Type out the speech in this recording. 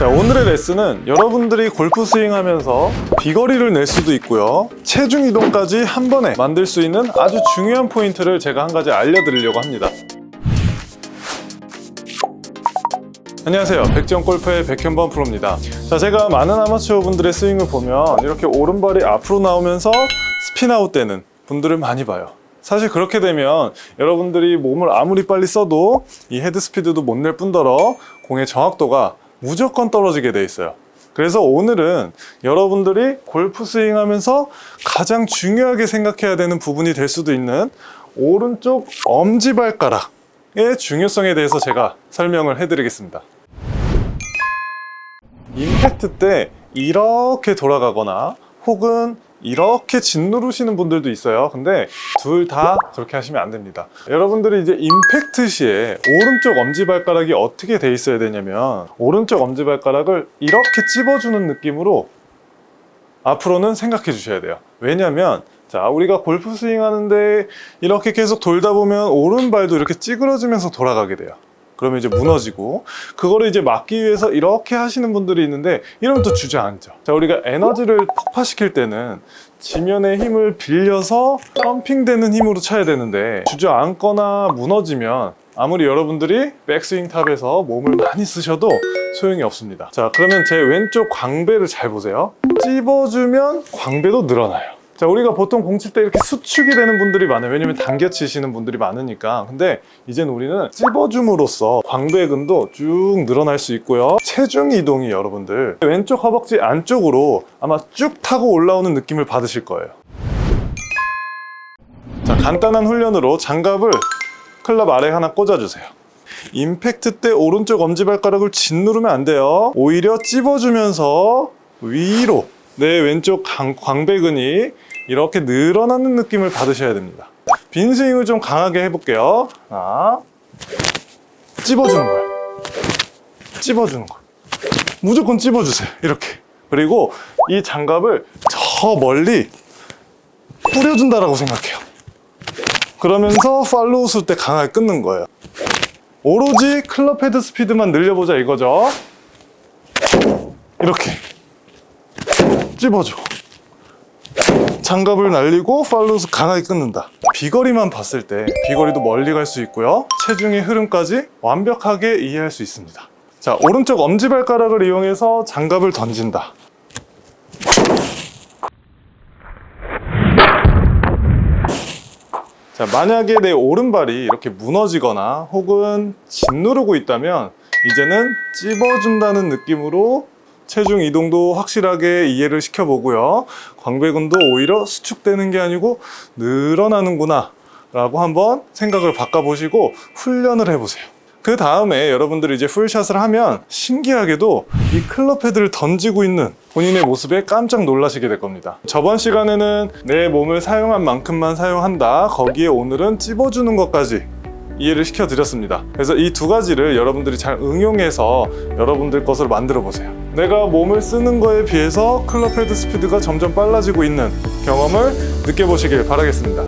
자 오늘의 레슨은 여러분들이 골프 스윙하면서 비거리를 낼 수도 있고요. 체중 이동까지 한 번에 만들 수 있는 아주 중요한 포인트를 제가 한 가지 알려드리려고 합니다. 안녕하세요. 백지영 골프의 백현범 프로입니다. 자 제가 많은 아마추어 분들의 스윙을 보면 이렇게 오른발이 앞으로 나오면서 spin out 되는 분들을 많이 봐요. 사실 그렇게 되면 여러분들이 몸을 아무리 빨리 써도 이 헤드 스피드도 못 낼 뿐더러 공의 정확도가 무조건 떨어지게 돼 있어요. 그래서 오늘은 여러분들이 골프 스윙 하면서 가장 중요하게 생각해야 되는 부분이 될 수도 있는 오른쪽 엄지발가락의 중요성에 대해서 제가 설명을 해드리겠습니다. 임팩트 때 이렇게 돌아가거나 혹은 이렇게 짓누르시는 분들도 있어요. 근데 둘 다 그렇게 하시면 안 됩니다. 여러분들이 이제 임팩트 시에 오른쪽 엄지발가락이 어떻게 돼 있어야 되냐면 오른쪽 엄지발가락을 이렇게 찝어주는 느낌으로 앞으로는 생각해 주셔야 돼요. 왜냐면 자 우리가 골프 스윙 하는데 이렇게 계속 돌다 보면 오른발도 이렇게 찌그러지면서 돌아가게 돼요 그러면 이제 무너지고 그거를 이제 막기 위해서 이렇게 하시는 분들이 있는데 이러면 또 주저앉죠 자 우리가 에너지를 폭파시킬 때는 지면의 힘을 빌려서 펌핑되는 힘으로 쳐야 되는데 주저앉거나 무너지면 아무리 여러분들이 백스윙 탑에서 몸을 많이 쓰셔도 소용이 없습니다. 자 그러면 제 왼쪽 광배를 잘 보세요. 찝어주면 광배도 늘어나요 자 우리가 보통 공칠 때 이렇게 수축이 되는 분들이 많아요. 왜냐면 당겨 치시는 분들이 많으니까. 근데 이젠 우리는 찝어줌으로써 광배근도 쭉 늘어날 수 있고요. 체중 이동이 여러분들 왼쪽 허벅지 안쪽으로 아마 쭉 타고 올라오는 느낌을 받으실 거예요. 자 간단한 훈련으로 장갑을 클럽 아래 하나 꽂아주세요. 임팩트 때 오른쪽 엄지발가락을 짓누르면 안 돼요. 오히려 찝어주면서 위로 내 왼쪽 광, 광배근이 이렇게 늘어나는 느낌을 받으셔야 됩니다. 빈 스윙을 좀 강하게 해볼게요. 하나 찝어주는 거예요 찝어주는 거. 무조건 찝어주세요. 이렇게. 그리고 이 장갑을 저 멀리 뿌려준다라고 생각해요. 그러면서 follow through 때 강하게 끊는 거예요. 오로지 클럽 헤드 스피드만 늘려보자 이거죠. 이렇게. 찝어줘 장갑을 날리고 follow through 강하게 끊는다. 비거리만 봤을 때 비거리도 멀리 갈 수 있고요. 체중의 흐름까지 완벽하게 이해할 수 있습니다. 자 오른쪽 엄지발가락을 이용해서 장갑을 던진다. 자 만약에 내 오른발이 이렇게 무너지거나 혹은 짓누르고 있다면 이제는 찝어준다는 느낌으로 체중 이동도 확실하게 이해를 시켜보고요. 광배근도 오히려 수축되는 게 아니고 늘어나는구나 라고 한번 생각을 바꿔보시고 훈련을 해보세요. 그 다음에 여러분들이 이제 풀샷을 하면 신기하게도 이 클럽 헤드를 던지고 있는 본인의 모습에 깜짝 놀라시게 될 겁니다. 저번 시간에는 내 몸을 사용한 만큼만 사용한다. 거기에 오늘은 찝어주는 것까지 이해를 시켜드렸습니다. 그래서 이 두 가지를 여러분들이 잘 응용해서 여러분들 것으로 만들어 보세요. 내가 몸을 쓰는 거에 비해서 클럽 헤드 스피드가 점점 빨라지고 있는 경험을 느껴보시길 바라겠습니다